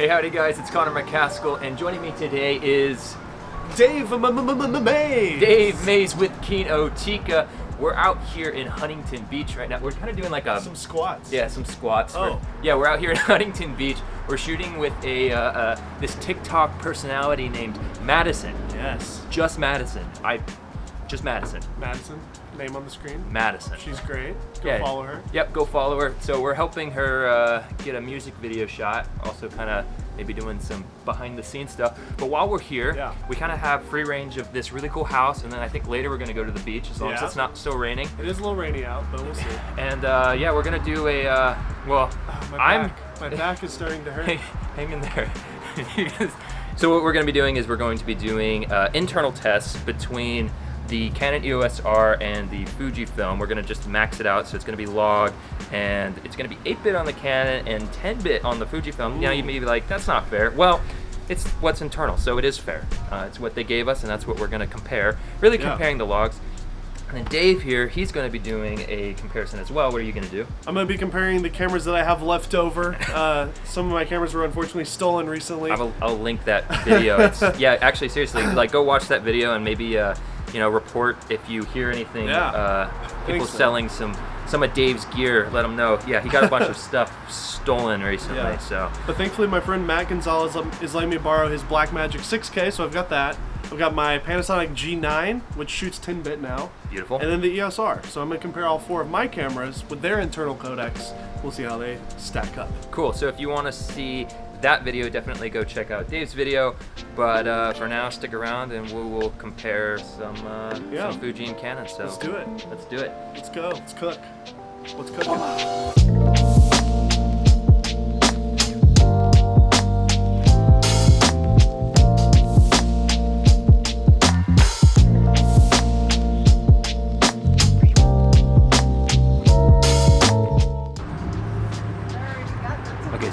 Hey, howdy guys, it's Connor McCaskill, and joining me today is Dave M- M- M- Mays. Dave Mays with Kinotika. We're out here in Huntington Beach right now. We're kind of doing like a Some squats. yeah, some squats. Oh. We're- yeah, we're out here in Huntington Beach. We're shooting with a uh, uh, this TikTok personality named Madison. Yes. Just Madison. I just Madison. Madison, name on the screen. Madison. She's great. Go Yeah. follow her. Yep, go follow her. So we're helping her uh, get a music video shot. Also, kind of maybe doing some behind the scenes stuff. But while we're here, Yeah. we kind of have free range of this really cool house, and then I think later we're gonna go to the beach as long as it's not still raining. It is a little rainy out, but we'll see. And uh, yeah, we're gonna do a uh, well. Oh, my I'm back. My back is starting to hurt. hang, hang in there. so what we're going to be doing is we're going to be doing uh, internal tests between the Canon EOS R and the Fujifilm. We're going to just max it out, so it's going to be log, and it's going to be 8-bit on the Canon and 10-bit on the Fujifilm. Now you may be like, that's not fair. Well, it's what's internal, so it is fair. Uh, it's what they gave us, and that's what we're going to compare. Really Yeah. comparing the logs. And then Dave here, he's going to be doing a comparison as well. What are you going to do? I'm gonna be comparing the cameras that I have left over. Uh, some of my cameras were unfortunately stolen recently. I will, I'll link that video. It's, yeah, actually, seriously, like go watch that video and maybe uh, you know report if you hear anything. Yeah. Uh, people so. selling some some of Dave's gear. Let him know. Yeah, he got a bunch of stuff stolen recently. Yeah. So But thankfully, my friend Matt Gonzalez is letting me borrow his Blackmagic 6K, so I've got that. I've got my Panasonic G9, which shoots 10-bit now, beautiful. and then the EOS R. So I'm gonna compare all four of my cameras with their internal codecs. We'll see how they stack up. Cool. So if you want to see that video, definitely go check out Dave's video. But uh, for now, stick around and we will compare some uh, Yeah. some Fuji and Canon. So Let's do it. Let's do it. Let's go. Let's cook. Let's cook.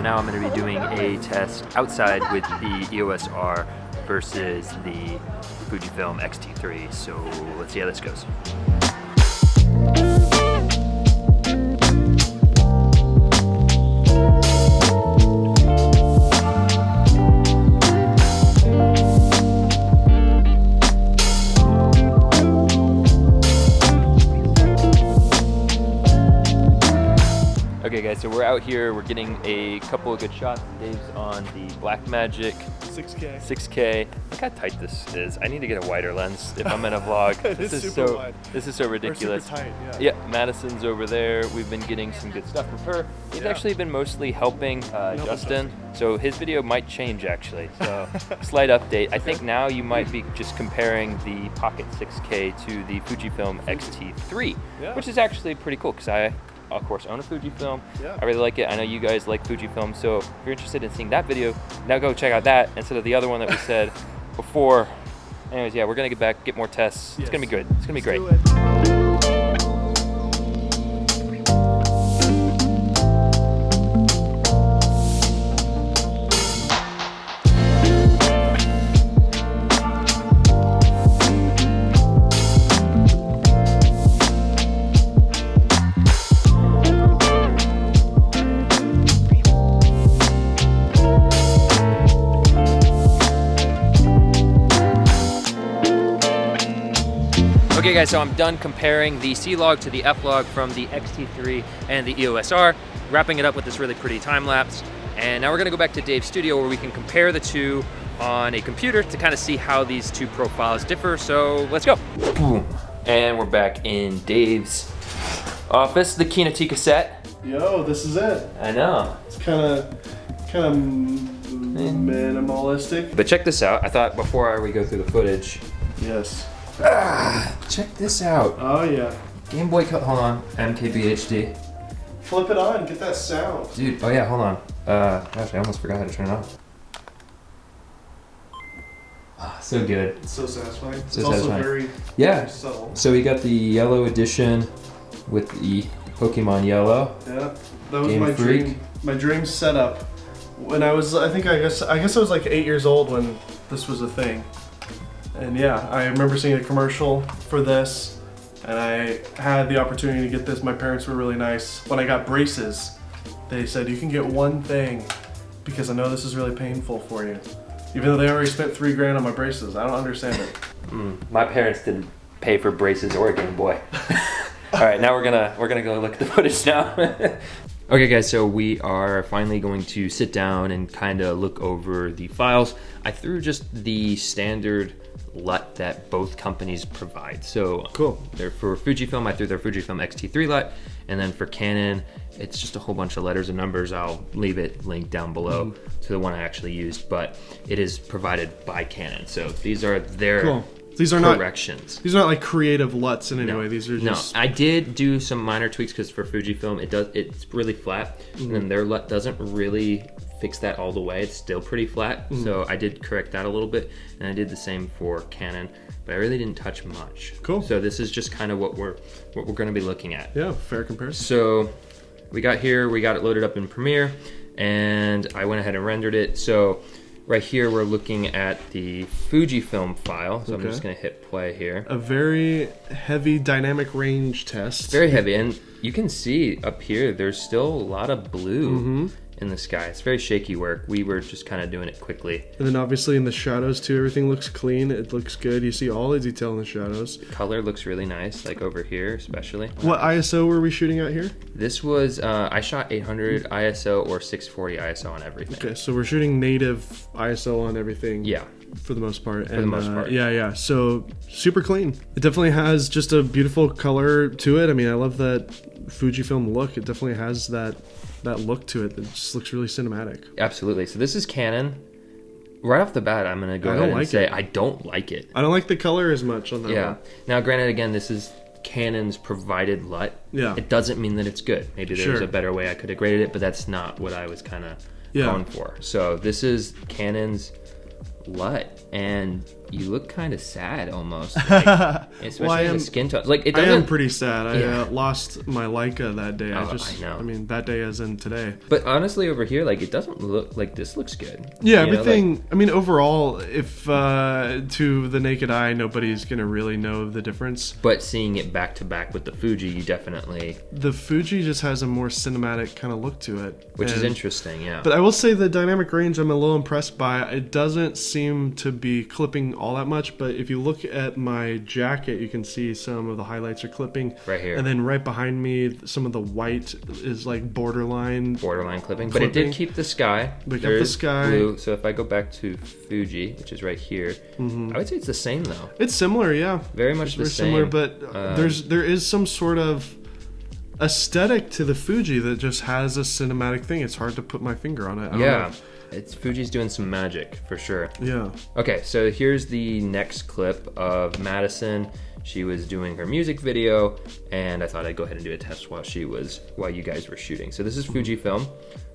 So now I'm going to be doing a test outside with the EOS R versus the Fujifilm X-T3. So let's see how this goes. Okay guys, so we're out here, we're getting a couple of good shots. Dave's on the Blackmagic 6K. 6K. Look how tight this is. I need to get a wider lens if I'm in a vlog. This is so wide. this is so ridiculous. tight, yeah. Yeah, Madison's over there. We've been getting some good stuff from her. He's Yeah. actually been mostly helping uh, Helping Justin. So his video might change actually. So slight update. I think now you might be just comparing the Pocket 6K to the Fujifilm X-T3, Yeah. which is actually pretty cool because I, of course, own a Fujifilm. Yeah. I really like it. I know you guys like Fujifilm, so if you're interested in seeing that video, now go check out that instead of the other one that we said before. Anyways, yeah, we're gonna get back, get more tests. It's gonna be good. It's gonna be great. Let's do guys, so I'm done comparing the C-Log to the F-Log from the X-T3 and the EOS R, wrapping it up with this really pretty time lapse. And now we're gonna go back to Dave's studio where we can compare the two on a computer to kind of see how these two profiles differ. So let's go. Boom. And we're back in Dave's office, the Kinotika set. Yo, this is it. I know. It's kind of, kind of eh. minimalistic. But check this out. I thought before we go through the footage, Yes. Check this out. Oh yeah. Game Boy Color, hold on, MKBHD. Flip it on. Get that sound. Dude, oh yeah, hold on. Uh, gosh, I almost forgot how to turn it on. Ah, so good. It's so satisfying. it's So also very, Yeah. very subtle. So we got the yellow edition with the Pokemon Yellow. Yeah. That was Game my Freak. dream. My dream setup. When I was, I think I guess, I guess I was like eight years old when this was a thing. And yeah, I remember seeing a commercial for this, and I had the opportunity to get this. My parents were really nice. When I got braces, they said you can get one thing, because I know this is really painful for you. Even though they already spent three grand on my braces, I don't understand it. Mm, my parents didn't pay for braces or a Game Boy. All right, now we're gonna we're gonna go look at the footage now. okay, guys, so we are finally going to sit down and kind of look over the files. I threw just the standard LUT that both companies provide. So Cool. They're for Fujifilm, I threw their Fujifilm X-T3 LUT, and then for Canon, it's just a whole bunch of letters and numbers. I'll leave it linked down below Mm-hmm. to the one I actually used, but it is provided by Canon. So these are their Cool. These are not corrections. these are not like creative LUTs in any way. These are no, I did do some minor tweaks because for Fujifilm it does it's really flat, and Mm-hmm. then their LUT doesn't really fix that all the way. It's still pretty flat, Mm-hmm. so I did correct that a little bit, and I did the same for Canon, but I really didn't touch much. Cool. So this is just kind of what we're what we're going to be looking at. yeah, fair comparison. So we got here, we got it loaded up in Premiere, and I went ahead and rendered it. So right here we're looking at the Fujifilm file. So I'm just going to hit play here. A very heavy dynamic range test. very heavy and you can see up here there's still a lot of blue in the sky it's very shaky work we were just kind of doing it quickly And then obviously in the shadows too, everything looks clean. It looks good. You see all the detail in the shadows. color looks really nice like over here especially What ISO were we shooting at here? this was uh, i shot 800 iso or 640 iso on everything Okay, so we're shooting native ISO on everything. yeah for the most part. For the most part. Yeah, yeah. So super clean. It definitely has just a beautiful color to it. I mean, I love that Fujifilm look. It definitely has that that look to it. That just looks really cinematic. absolutely so this is canon right off the bat i'm gonna go I ahead and like say it. i don't like it I don't like the color as much on that yeah one. now granted again this is canon's provided lut Yeah. it doesn't mean that it's good maybe there's Sure. a better way i could have graded it but that's not what i was kind of Yeah. going for so this is canon's lut and you look kind of sad almost like, especially Well, I the am- skin tone like it I doesn't am pretty sad. I Yeah. uh, lost my Leica that day. I Oh, just, I know. mean, that day as in today. but honestly over here like it doesn't look like this looks good Yeah, You know, like- everything. I mean, overall, if uh, to the naked eye, nobody's gonna really know the difference. but seeing it back to back with the fuji you definitely The Fuji just has a more cinematic kind of look to it, which is interesting yeah But I will say the dynamic range I'm a little impressed by. It doesn't seem to be clipping all that much, but if you look at my jacket, you can see some of the highlights are clipping. Right here. And then right behind me, some of the white is like borderline. borderline clipping, but it did keep the sky. Kept the sky. Blue. So if I go back to Fuji, which is right here, Mm-hmm. I would say it's the same though. It's similar, yeah. Very much It's the very same. similar, but Uh, there's there is some sort of aesthetic to the Fuji that just has a cinematic thing. It's hard to put my finger on it. I don't yeah, it's Fuji's doing some magic for sure. Yeah. Okay, so here's the next clip of Madison. She was doing her music video, and I thought I'd go ahead and do a test while she was while you guys were shooting. So this is Fujifilm.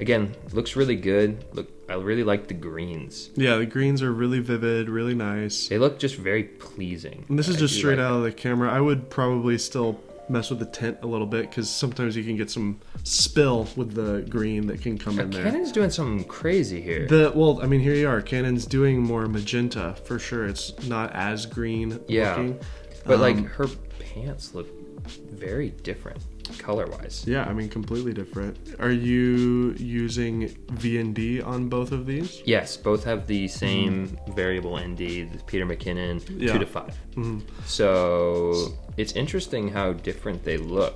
Again, looks really good. Look, I really like the greens. Yeah, the greens are really vivid, really nice. They look just very pleasing. And this is I just straight like out of the camera. I would probably still mess with the tint a little bit because sometimes you can get some spill with the green that can come in there. Canon's doing something crazy here. The well, I mean, here you are. Canon's doing more magenta for sure. It's not as green Yeah. looking. But like Um, her pants look very different color wise. Yeah, I mean, completely different. Are you using VND on both of these? Yes, both have the same variable ND, the Peter McKinnon, Yeah. two to 5 mm-hmm. So it's interesting how different they look.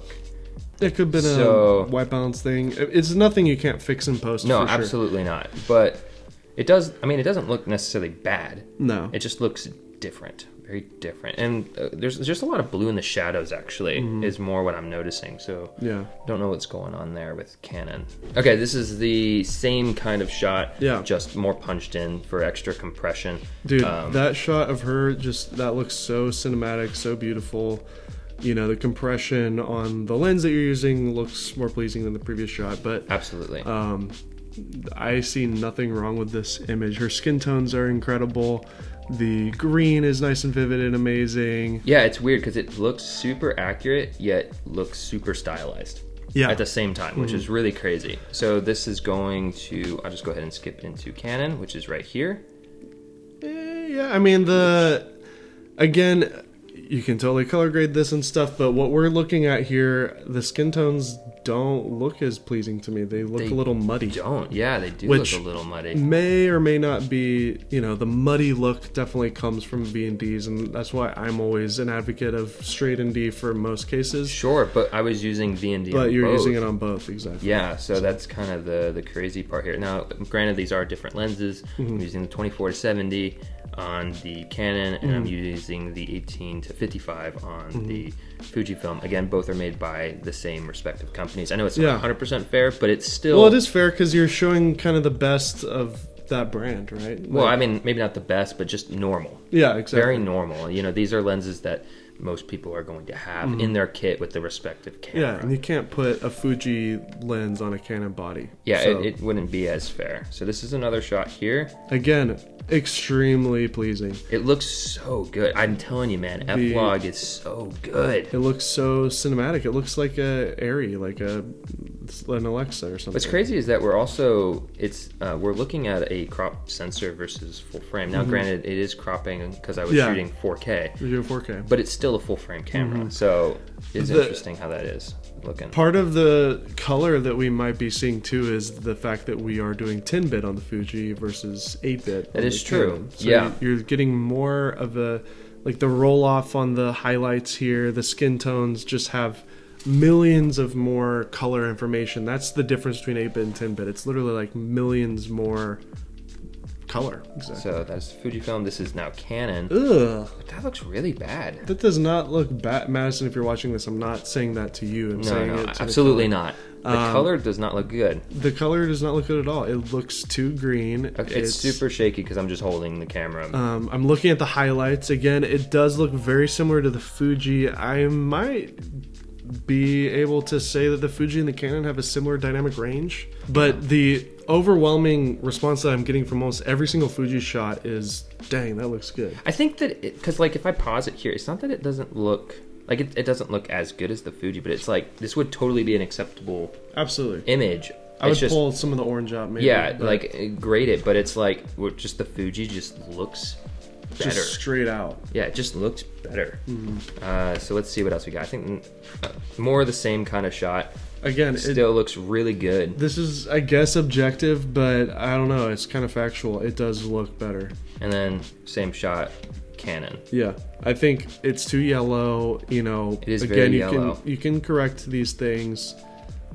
It could have been So- a white balance thing. It's nothing you can't fix in post. No, for sure. absolutely not. But it does. I mean, it doesn't look necessarily bad. No. It just looks different, very different. And uh, there's just a lot of blue in the shadows. Actually, Mm-hmm. is more what I'm noticing. So Yeah. Don't know what's going on there with Canon. Okay, this is the same kind of shot, Yeah. just more punched in for extra compression. Dude, Um, that shot of her just that looks so cinematic, so beautiful. You know, the compression on the lens that you're using looks more pleasing than the previous shot, but Absolutely. um, I see nothing wrong with this image. Her skin tones are incredible. The green is nice and vivid and amazing. yeah, it's weird because it looks super accurate, yet looks super stylized. Yeah. At the same time, which is really crazy. So this is going to, I'll just go ahead and skip into Canon, which is right here. Eh, yeah, I mean the again, you can totally color grade this and stuff, but what we're looking at here, the skin tones don't look as pleasing to me. They look They a little muddy. Don't. Yeah, they do Which- look a little muddy. May or may not be, you know, the muddy look definitely comes from VND's, and that's why I'm always an advocate of straight ND for most cases. Sure, but I was using VND. But you're using it on both, exactly. Yeah, so that's kind of the the crazy part here. Now, granted, these are different lenses. Mm-hmm. I'm using the 24 to 70 on the Canon, and I'm Mm-hmm. using the 18 to 55 on the Fujifilm. Again, both are made by the same respective I know it's Yeah. not 100% fair, but it's still. Well, it is fair because you're showing kind of the best of that brand, right? Well, I mean, maybe not the best, but just normal. yeah, exactly. Very normal. You know, these are lenses that most people are going to have in their kit with the respective Mm-hmm. yeah, and you can't put a Fuji lens on a Canon body. Yeah, So, it, it wouldn't be as fair. So this is another shot here. again, extremely pleasing. It looks so good. I'm telling you, man, F Log is so good. It looks so cinematic. It looks like a ARRI, like a an Alexa or something. What's crazy is that we're also it's uh, we're looking at a crop sensor versus full frame. Now, granted, it is cropping because I was Mm-hmm. Yeah. shooting 4K, You're doing 4K. but it's still a full frame camera. So it's Mm-hmm. The- interesting how that is looking. Part of the color that we might be seeing too is the fact that we are doing 10 bit on the Fuji versus 8 bit. That is true. So Yeah. You're getting more of a, like the roll off on the highlights here, the skin tones just have millions of more color information. That's the difference between 8 bit and 10 bit. It's literally like millions more color. Exactly. So that's Fujifilm. This is now Canon. Ugh. But that looks really bad. That does not look bad. Madison, if you're watching this, I'm not saying that to you. I'm No, saying no, it to the absolutely not. The Um, color does not look good. The color does not look good at all. It looks too green. Okay, it's, super shaky because I'm just holding the camera. Um, I'm looking at the highlights again. It does look very similar to the Fuji. I might be able to say that the Fuji and the Canon have a similar dynamic range, but the overwhelming response that I'm getting from almost every single Fuji shot is, "Dang, that looks good." I think that because like if I pause it here, it's not that it doesn't look like it, it doesn't look as good as the Fuji, but it's like this would totally be an acceptable Absolutely. image. I would just pull some of the orange out, maybe. yeah, but like grade it, but it's like just the Fuji just looks better. just straight out. yeah, it just looks better. Mm-hmm. Uh, so let's see what else we got. I think uh, more of the same kind of shot. Again, it, Still looks really good. this is, I guess, objective, but I don't know. It's kind of factual. It does look better. And then same shot, Canon. Yeah, I think it's too yellow. You know, It is again, very you yellow. can you can correct these things,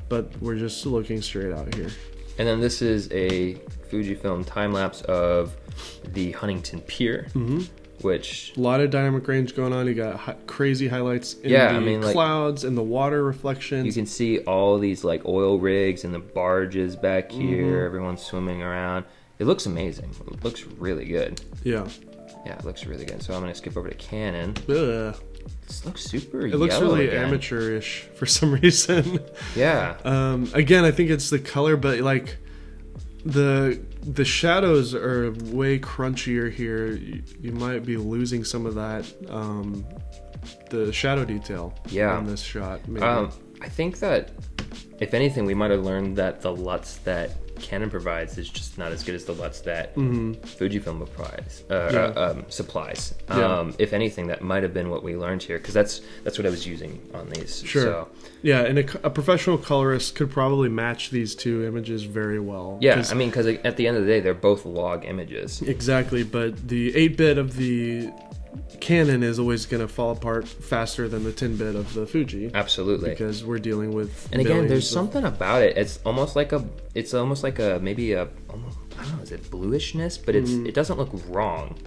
but we're just looking straight out here. And then this is a Fujifilm time lapse of the Huntington Pier, Mm-hmm. which A lot of dynamic range going on. You got hi- crazy highlights in Yeah, the I mean, like- clouds and the water reflections. you can see all these like oil rigs and the barges back Mm-hmm. here. Everyone's swimming around. It looks amazing. It looks really good. yeah, Yeah, it looks really good. So I'm gonna skip over to Canon. Ugh. This looks super. it looks really again. amateurish for some reason. Yeah. Um, again, I think it's the color, but like the the shadows are way crunchier here. You, you might be losing some of that um, the shadow detail. Yeah. on this shot. Maybe. Um, I think that if anything, we might have learned that the LUTs that Canon provides is just not as good as the LUTs that Fujifilm provides uh, Mm-hmm. Yeah. uh, um, supplies. Yeah. Um, if anything, that might have been what we learned here because that's that's what I was using on these. Sure. So, yeah, and a, a professional colorist could probably match these two images very well. yeah, I mean, because at the end of the day, they're both log images. exactly. But the 8 bit of the Canon is always going to fall apart faster than the 10 bit of the Fuji Absolutely. because we're dealing with. And again, there's of- something about it. It's almost like a. It's almost like a maybe a. Almost, I don't know. Is it bluishness? But it's Mm-hmm. it doesn't look wrong.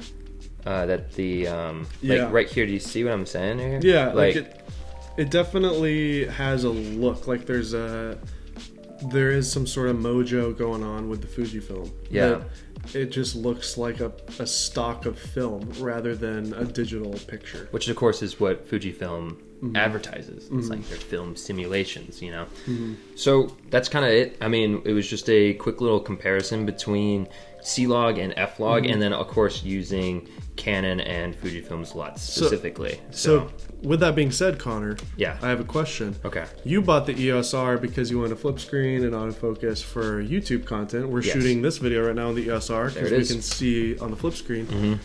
Uh, that the um Yeah. like right here. Do you see what I'm saying here? Yeah, like, it, it definitely has a look like there's a there is some sort of mojo going on with the Fujifilm. Yeah. It just looks like a, a stock of film rather than a digital picture. which of course is what Fujifilm Mm-hmm. advertises. It's like their film simulations, you know. Mm-hmm. So that's kind of it. I mean, it was just a quick little comparison between C-Log and F-Log, Mm-hmm. and then of course using Canon and Fujifilm's LUTs specifically. So, with that being said, Connor, yeah. I have a question. Okay. You bought the EOS R because you want a flip screen and autofocus for YouTube content. We're Yes. shooting this video right now on the EOS R because we is. can see on the flip screen. Mhm.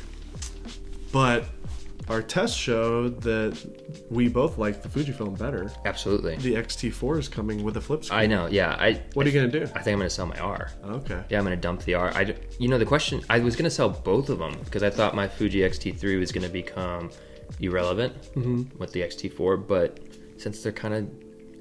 But our test showed that we both like the Fujifilm better. Absolutely. The X-T4 is coming with a flip screen. I know. Yeah. I. What are you gonna do? I think I'm gonna sell my R. Okay. Yeah, I'm gonna dump the R. I. you know, the question I was gonna sell both of them because I thought my Fuji X-T3 was gonna become irrelevant Mm-hmm. with the X-T4, but since they're kind of,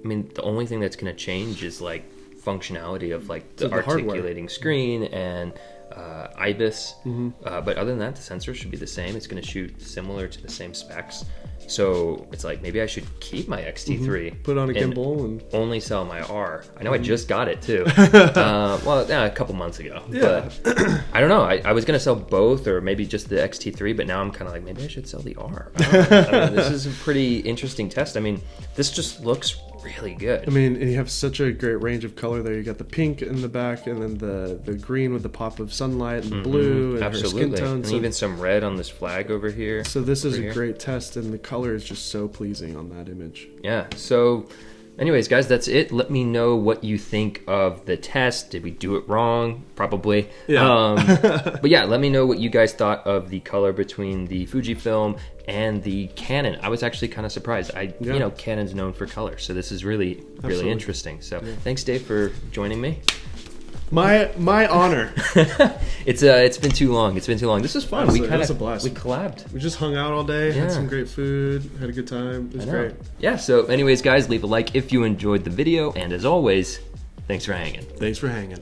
I mean, the only thing that's gonna change is like functionality of like the, So the hardware. articulating screen and uh, IBIS. Mm-hmm. Uh, but other than that, the sensor should be the same. It's gonna shoot similar to the same specs. So it's like maybe I should keep my X-T3, Mm-hmm. Put on a and gimbal and only sell my R. I know I just got it too. uh, well, yeah, a couple months ago. Yeah. But I don't know. I, I was gonna sell both, or maybe just the XT3. But now I'm kind of like, maybe I should sell the R. I don't know. I mean, this is a pretty interesting test. I mean, this just looks really good. I mean, and you have such a great range of color there. You got the pink in the back, and then the the green with the pop of sunlight, and the blue, and her Mm-hmm. Absolutely, skin tone. and So, even some red on this flag over here. so this is a here. great test, and the color is just so pleasing on that image. Yeah. So, anyways, guys, that's it. Let me know what you think of the test. Did we do it wrong? Probably. Yeah. Um, but yeah, let me know what you guys thought of the color between the Fujifilm and the Canon. I was actually kind of surprised. I, Yeah. you know, Canon's known for color, so this is really, really Absolutely. interesting. So, thanks, Dave, for joining me. My my honor. It's uh, it's been too long. It's been too long. This was fun. Absolutely, we kind of a blast. we collabed. we just hung out all day, Yeah. had some great food, had a good time. It was great. Yeah. So, anyways, guys, leave a like if you enjoyed the video, and as always, thanks for hanging. Thanks for hanging.